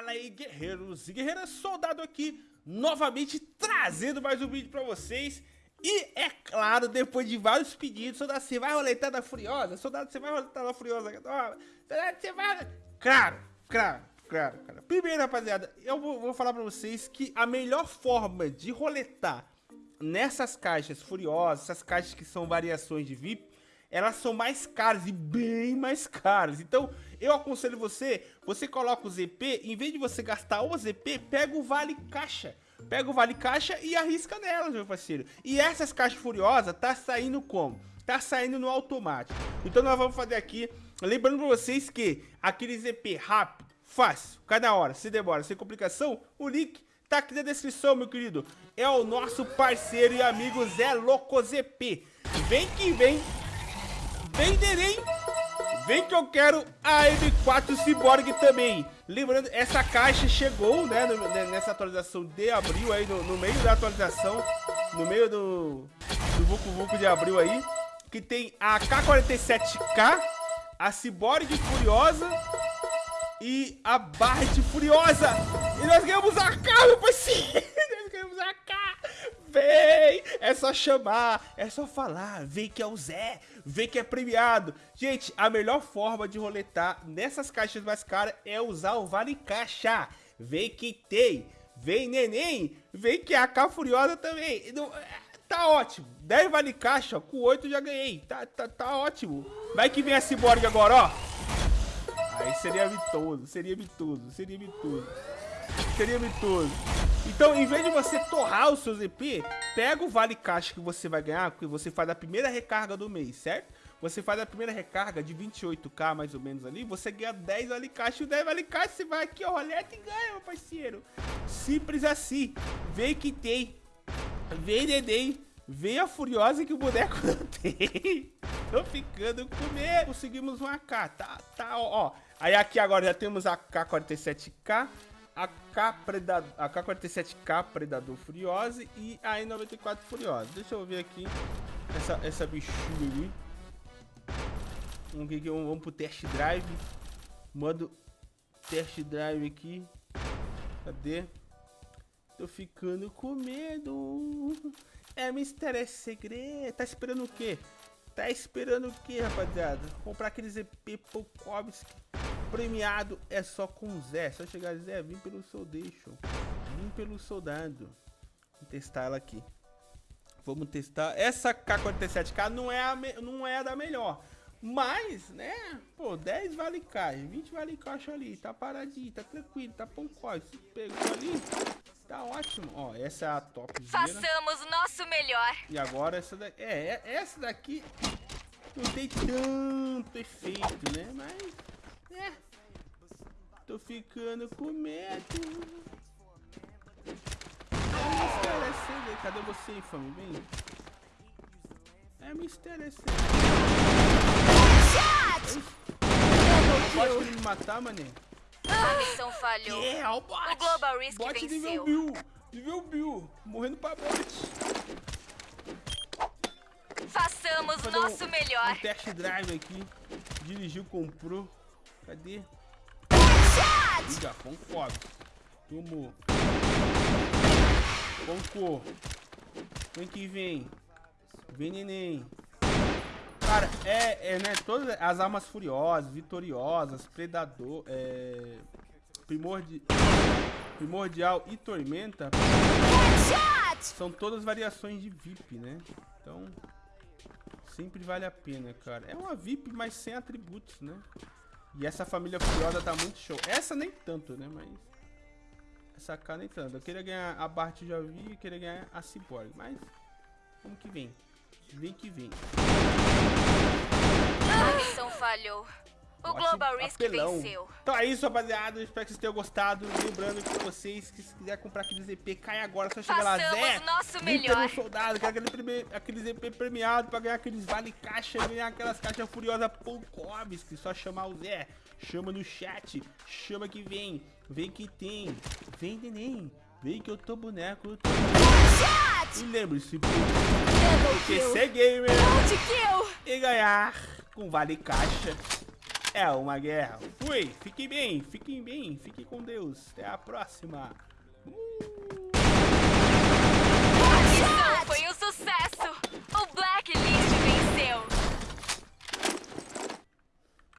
Fala aí, guerreiros e guerreiras, soldado aqui, novamente trazendo mais um vídeo pra vocês. E é claro, depois de vários pedidos, soldado, você vai roletar da Furiosa? Soldado, você vai roletar da Furiosa? Soldado, você vai... Claro, claro, claro, cara. Primeiro, rapaziada, eu vou, vou falar pra vocês que a melhor forma de roletar nessas caixas Furiosas, essas caixas que são variações de VIP, elas são mais caras e bem mais caras. Então, eu aconselho você, você coloca o ZP, em vez de você gastar o ZP, pega o vale caixa. Pega o vale caixa e arrisca nelas, meu parceiro. E essas caixas furiosas tá saindo como? Tá saindo no automático. Então nós vamos fazer aqui, lembrando pra vocês que aquele ZP rápido, fácil, cada hora, se demora, sem complicação, o link tá aqui na descrição, meu querido. É o nosso parceiro e amigo Zé Loco ZP. Vem que vem Venderei. Vem que eu quero a M4 Cyborg também. Lembrando, essa caixa chegou, né, nessa atualização de abril aí, no, no meio da atualização, no meio do, do Vucu Vucu de abril aí, que tem a K47K, a Cyborg Furiosa e a Barret Furiosa. E nós ganhamos a K, meu parceiro. Só chamar, é só falar. Vem que é o Zé, vem que é premiado. Gente, a melhor forma de roletar nessas caixas mais caras é usar o Vale Caixa. Vem que tem, vem neném, vem que é a K Furiosa também. Tá ótimo. 10 Vale Caixa, com 8 já ganhei. Tá, tá, tá ótimo. Vai que vem a Cyborg agora, ó. Aí seria mitoso, seria mitoso, seria mitoso. Seria mitoso. Então, em vez de você torrar o seu ZP, pega o vale caixa que você vai ganhar, porque você faz a primeira recarga do mês, certo? Você faz a primeira recarga de 28k mais ou menos ali, você ganha 10 vale caixa, e o 10 vale caixa você vai aqui, ó, roleta e ganha, meu parceiro. Simples assim. Vem que tem. Vem neném. Vem a furiosa que o boneco não tem. Tô ficando com medo. Conseguimos um AK, tá, tá, ó, ó. Aí aqui agora já temos a K47K a K47K Predador Furiose e a E94 Furiosa. Deixa eu ver aqui essa, essa bichinha ali. Vamos, aqui, vamos, vamos pro test drive. Modo test drive aqui. Cadê? Tô ficando com medo. É mistério, é segredo. Tá esperando o quê? Tá esperando o quê, rapaziada? Comprar aqueles EP Pokovski premiado é só com Zé. Só chegar Zé, vim pelo Soldation. Vim pelo soldado. Vou testar ela aqui. Vamos testar. Essa K47K não é, a não é a da melhor. Mas, né? Pô, 10 vale caixa, 20 vale caixa ali. Tá paradinho, tá tranquilo, tá. Se pegou ali, tá ótimo. Ó, essa é a top. Façamos o nosso melhor. E agora essa daqui. É, é, essa daqui não tem tanto efeito, né? Mas é. Tô ficando com medo. É Cadê você, infame? Vem. É mistério esse. Pode me matar, mané? A missão falhou. O bot. O Global Risk bot venceu. nível Bill. Nível Bill. Morrendo pra bot. Façamos nosso um, melhor. Um test drive aqui. Dirigiu, comprou. Cadê? Liga, concordo. Tomou. Concor. Vem que vem. Vem, neném. Cara, é, é, né, todas as armas furiosas, vitoriosas, predador, é, primordi, primordial e tormenta são todas variações de VIP, né? Então, sempre vale a pena, cara. É uma VIP, mas sem atributos, né? E essa família furiosa tá muito show. Essa nem tanto, né? Mas... Essa cá nem tanto. Eu queria ganhar a Bart já vi, eu queria ganhar a Cyborg. Mas... Como que vem? Vem que vem. Falhou. O Global Risk apelão. venceu. Então é isso, rapaziada. Espero que vocês tenham gostado. Lembrando que vocês, que se quiser comprar aquele ZP, cai agora. Só chegar lá, Zé. nosso melhor. soldado, quero aquele, aquele ZP premiado pra ganhar aqueles vale caixa, ganhar aquelas caixas furiosas Que Só chamar o Zé. Chama no chat. Chama que vem. Vem que tem. Vem, neném. Vem que eu tô boneco. Eu tô... E lembre-se, porque ser gamer e ganhar com vale caixa é uma guerra. Fui, fiquem bem, fiquem bem, fiquem com Deus. Até a próxima. Uh.